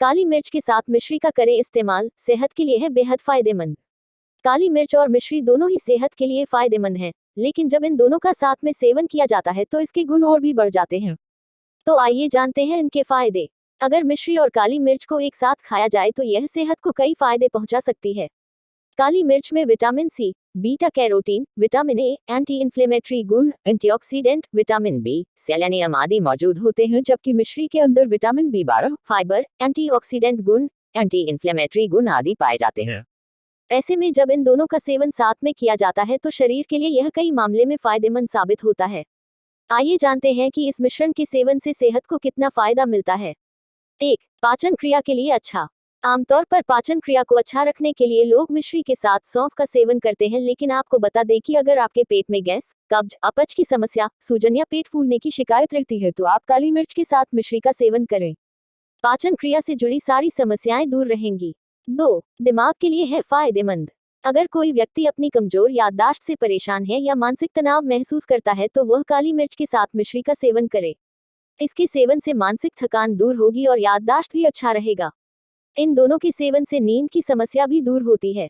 काली मिर्च के साथ मिश्री का करें इस्तेमाल, सेहत के लिए है बेहद फ़ायदेमंद। काली मिर्च और मिश्री दोनों ही सेहत के लिए फ़ायदेमंद है, लेकिन जब इन दोनों का साथ में सेवन किया जाता है तो इसके गुण और भी बढ़ जाते हैं। तो आइए जानते हैं इनके फ़ायदे। अगर मिश्री और काली मिर्च को एक साथ खाया जाए तो यह सेहत को कई फ़ायदे पहुँचा सकती है। काली मिर्च में vitamin C, beta carotene, vitamin A anti inflammatory गुण एंटीऑक्सीडेंट विटामिन बी, सेलेनियम आदि मौजूद होते हैं जबकि मिश्री के अंदर विटामिन बी बारह, फाइबर एंटीऑक्सीडेंट गुण एंटी इन्फ्लेमेटरी गुण आदि पाए जाते हैं। ऐसे में जब इन दोनों का सेवन साथ में किया जाता है तो शरीर के लिए यह कई मामले में फ़ायदेमंद साबित होता है। आइए जानते हैं कि इस मिश्रण के सेवन से सेहत को कितना फ़ायदा मिलता है। एक, पाचन क्रिया के लिए अच्छा। आमतौर पर पाचन क्रिया को अच्छा रखने के लिए लोग मिश्री के साथ सौंफ का सेवन करते हैं, लेकिन आपको बता दें कि अगर आपके पेट में गैस, कब्ज, अपच की समस्या, सूजन या पेट फूलने की शिकायत रहती है तो आप काली मिर्च के साथ मिश्री का सेवन करें। पाचन क्रिया से जुड़ी सारी समस्याएँ दूर रहेंगी। दो, दिमाग के लिए है फ़ायदेमंद। अगर कोई व्यक्ति अपनी कमज़ोर याददाश्त से परेशान है या मानसिक तनाव महसूस करता है तो वह काली मिर्च के साथ मिश्री का सेवन करे। इसके सेवन से मानसिक थकान दूर होगी और याददाश्त भी अच्छा रहेगा। इन दोनों के सेवन से नींद की समस्या भी दूर होती है।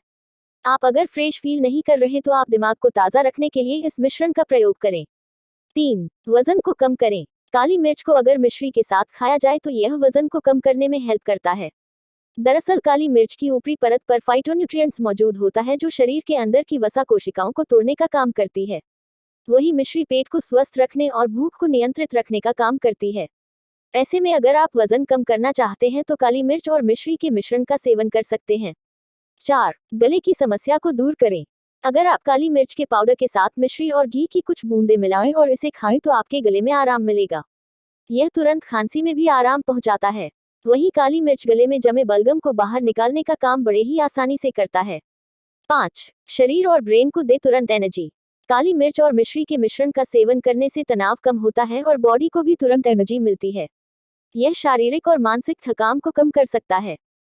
आप अगर फ्रेश फील नहीं कर रहे तो आप दिमाग को ताज़ा रखने के लिए इस मिश्रण का प्रयोग करें। तीन, वज़न को कम करें। काली मिर्च को अगर मिश्री के साथ खाया जाए तो यह वज़न को कम करने में हेल्प करता है। दरअसल काली मिर्च की ऊपरी परत पर फाइटोन्यूट्रिएंट्स मौजूद होता है जो शरीर के अंदर की वसा कोशिकाओं को तोड़ने का काम करती है। वही मिश्री पेट को स्वस्थ रखने और भूख को नियंत्रित रखने का काम करती है। ऐसे में अगर आप वज़न कम करना चाहते हैं तो काली मिर्च और मिश्री के मिश्रण का सेवन कर सकते हैं। चार, गले की समस्या को दूर करें। अगर आप काली मिर्च के पाउडर के साथ मिश्री और घी की कुछ बूंदे मिलाएँ और इसे खाएँ तो आपके गले में आराम मिलेगा। यह तुरंत खांसी में भी आराम पहुंचाता है। वहीं काली मिर्च गले में जमे बलगम को बाहर निकालने का काम बड़े ही आसानी से करता है। पाँच, शरीर और ब्रेन को दे तुरंत एनर्जी। काली मिर्च और मिश्री के मिश्रण का सेवन करने से तनाव कम होता है और बॉडी को भी तुरंत एनर्जी मिलती है। यह शारीरिक और मानसिक थकान को कम कर सकता है।